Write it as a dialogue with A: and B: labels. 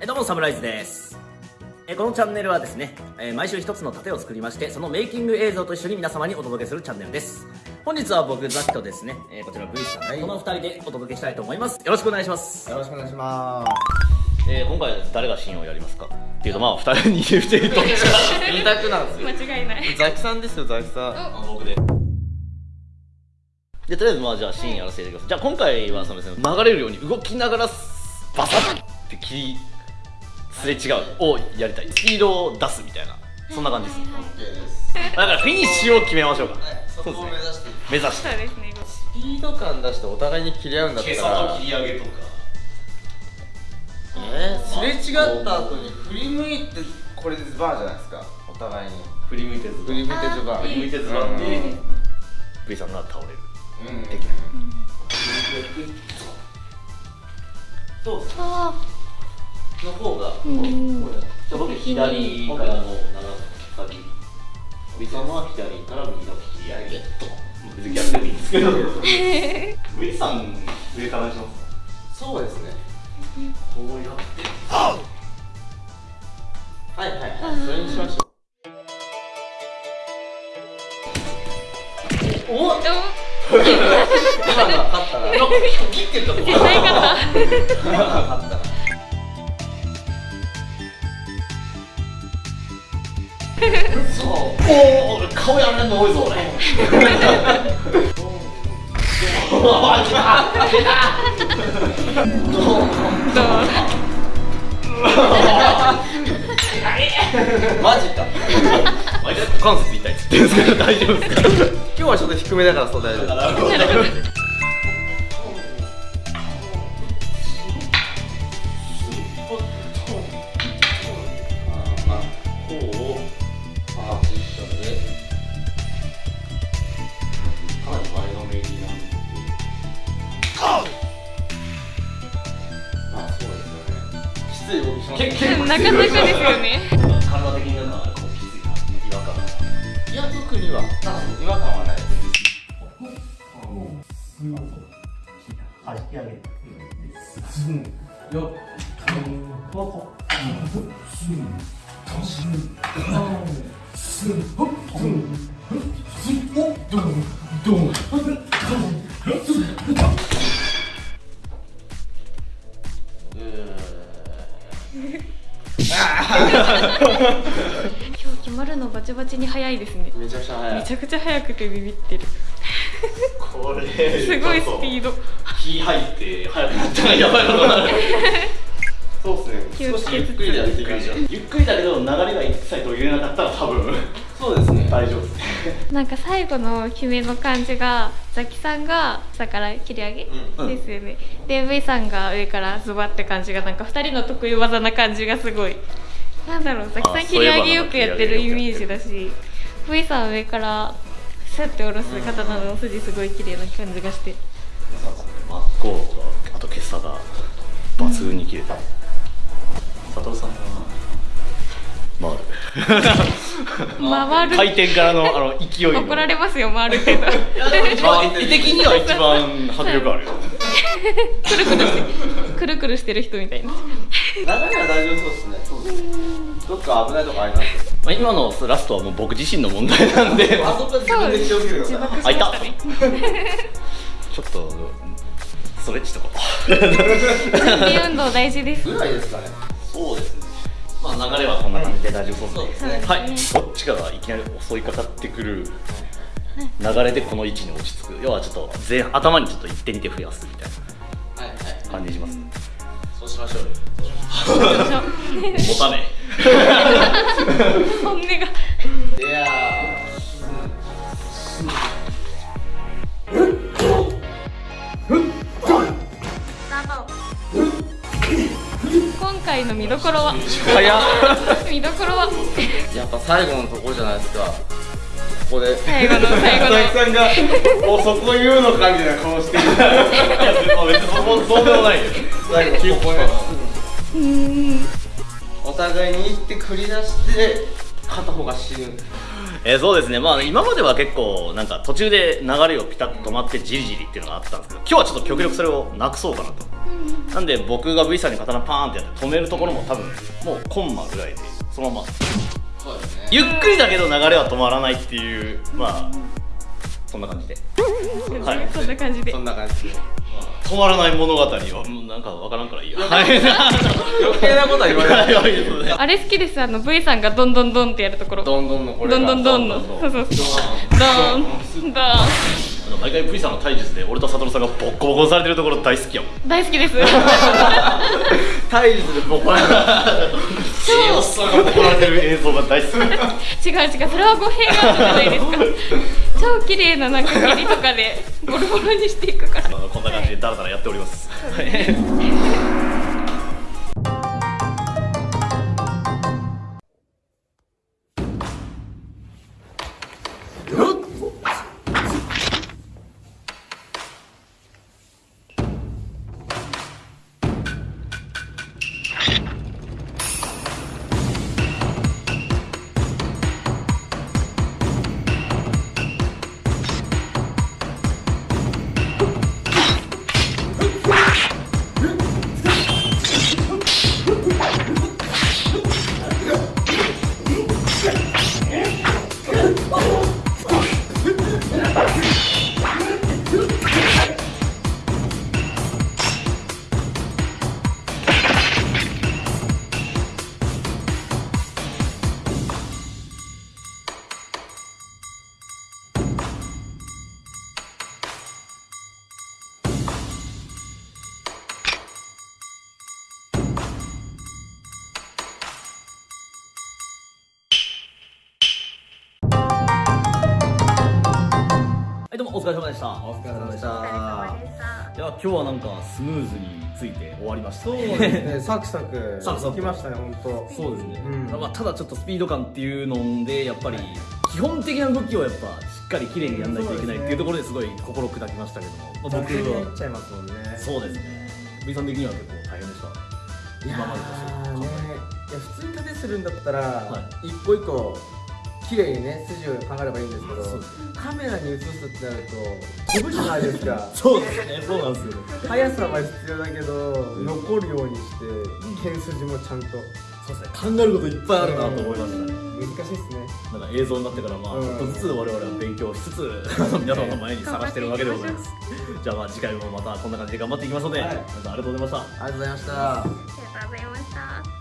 A: えどうもサムライズです。えこのチャンネルはですね、え毎週一つの盾を作りましてそのメイキング映像と一緒に皆様にお届けするチャンネルです。本日は僕ザキとですね、えこちら V さん、はい、この2人でお届けしたいと思います。よろしくお願いします。
B: よろしくお願いします。
A: えー、今回誰がシーンをやりますか？っていうとまあ2人に言うてると。
C: 二択なんですよ。
D: 間違いない。
C: ザキさんですよザキさん。
A: あ僕で。でとりあえずまあじゃあシーンやらせてくださいじゃあ今回はそのですね流れるように動きながらバサッって切りすれ違うをやりたい。スピードを出すみたいな。そんな感じです。
C: です
A: だからフィニッシュを決めましょうか。
C: そこを目指して
A: 目指して。
D: そうですね
C: スピード感出してお互いに切り合うんだったら。
A: り上げとか。
C: えー、すれ違った後に振り向いてこれでズバーじゃないですか。お互いに。
A: 振り向いてず
C: 振り向いてズバー。
A: 振り向いてズバッて。V さんが倒れる。
C: うん。
A: そうです
D: あ
A: の方が、
D: ん。
A: これじゃあ僕左からの長先。V さんは左から右の引き上げと。別に逆でもいいんですけど。V さん上からにします
C: そうですね。
A: こうやって。
C: はいはいはい。それにしましょう。
A: おっ。
D: お
C: 今のは勝ったな。
A: 今切ってたと
D: 絶対勝った
A: そう。おお顔やられるの多いぞ俺。おー来た出た
C: マジか
A: 股関節痛いっつってるんですけど大丈夫ですか
C: 今日はちょっと低めだからそう大丈夫ね。きつい動きします
A: 結構
D: なかなかですよね。
A: 体的になんかこう気づいた違和感が
C: いや特には違和感はないです
A: あれ引き上げる
D: 今日決まるのバチバチに早いですね。
C: めちゃくちゃ速い
D: めちゃくちゃ早くてビビってる。
A: これ。
D: すごいスピード。
A: 気入って速くなったらやばいことになる
C: 少しゆっくりでやっていきましょう
A: ゆっくりだけど流れが一切途切れなかったら多分。
C: そうですね。
A: 大丈夫。ですね
D: なんか最後の決めの感じがザキさんが下から切り上げ、
A: うん。
D: ですよね。で V さんが上からズバって感じがなんか2人の得意技な感じがすごい。なんだろうザキさん
A: あ
D: 切り上げよくやってるイメージだし。V さん上からスッて下ろす刀の筋すごい綺麗な感じがして。
A: 真っ向とあと今朝が抜群に切れた、佐藤さんは回る。
D: 回る。
A: 回転からのあの勢いの。
D: 怒られますよ回るけど。
A: まあ絵的には一番迫力あるよ
D: くるくるしてくるくるしてる人みたいな。
C: 流れは大丈夫そうですね。そうですね。どっか危ないとこあります
A: まあ今のラストはもう僕自身の問題なんで。
C: あそこは自分で気をつけてくださ
A: あいた。ちょっとストレッチとか。
D: 準備運動大事です。
C: ぐらいですかね
A: そうですね。まあ流れはこんな感じで大丈夫そうですね。
D: ね。
A: はい。こっちからいきなり襲いかかってくる流れでこの位置に落ち着く。要はちょっと前頭にちょっと一手二手増やすみたい
C: はいはい。
A: な感じします。
C: そうしましょう
A: 持 たね。
D: 本 回の見どころは？
C: 早っ。
D: 見どころは？
C: やっぱ最後のところじゃないですか。ここで。
D: 最後の最後の。
C: 佐々木さんが もうそこ言うのかみたいな顔してる。
A: いや別にそうそうでもないよ
C: 最後ここへ
D: うーん
C: お互いに行って繰り出して片方が死ぬ
A: えーそうですねまあ今までは結構なんか途中で流れをピタッと止まってじりじりっていうのがあったんですけど今日はちょっと極力それをなくそうかなとなんで僕が V さんに刀パーンってやって止めるところも多分もうコンマぐらいでそのまま
C: そうですね
A: ゆっくりだけど流れは止まらないっていうまあそんな感じで。はい。
D: そんな感じで。
C: そんな感じで。
A: 止まらない物語はもうなんかわからんからいいやはい
C: 余計なことは言われない
A: はい
D: あれ好きですあの V さんがどんどんどんってやるところ。
C: どんどんのこれが。
D: どんどんどんの。そうそうそう。どんどん
A: 毎回 V さんの体術で俺と悟さんがボッコボコにされてるところ大好きやもん
D: 大好きです。
C: 体術でボコられた
A: おっさんがボコられてる映像が大好き。
D: 違う違うそれは語弊があるじゃないですか。超綺麗ななんか蹴りとかでボロボロにしていくから。
A: まあこんな感じでダラダラやっております。はいは どうもお疲れ様でした。
C: お疲れ様でした。
A: いや今日はなんかスムーズについて終わりました
B: そうですね、サクサク
A: サクサク。
B: きましたね、本当。
A: そうですね、
B: うん。
A: まあ、ただちょっとスピード感っていうのでやっぱり基本的な動きをやっぱしっかり綺麗にやんないといけないっていうところですごい心砕きましたけども、まあ、僕は
B: っちゃいますもんね。
A: そうですね。V さん的には結構大変でした？今までと
B: ーね、いや普通に盾するんだったら、
A: は
B: 一個一個綺麗にね筋を考えればいいんですけどカメラに映すってなると飛ぶじゃないですか。
A: そうですねそうなんですよ。ね
B: 速さは必要だけど、残るようにして剣筋もちゃんと。
A: そうですね考えることいっぱいあるなと思いました。ね
B: 難しいですね。
A: なんか映像になってからまあ
B: うん。
A: ちょっとずつ我々は勉強しつつあの 皆さんの前に探してるわけでございます。じゃあまあ次回もまたこんな感じで頑張っていきますので、
B: はい。
A: 皆さんありがとうございました。
B: ありがとうございました。
D: ありがとうございました